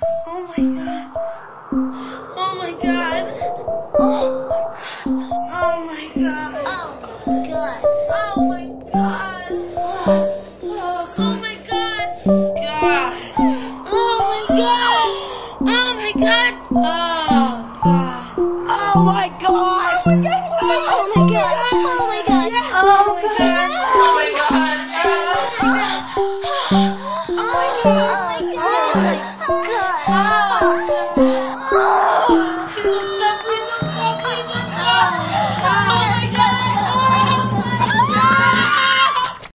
Oh my god. Oh my god. Oh my god. Oh. Oh my god. Oh my god. God. Oh my god. Oh my. Oh god. Oh my god. Oh my god. Oh my god. Oh my god. Oh my god. Oh my god. Oh my god. Oh my god. Oh.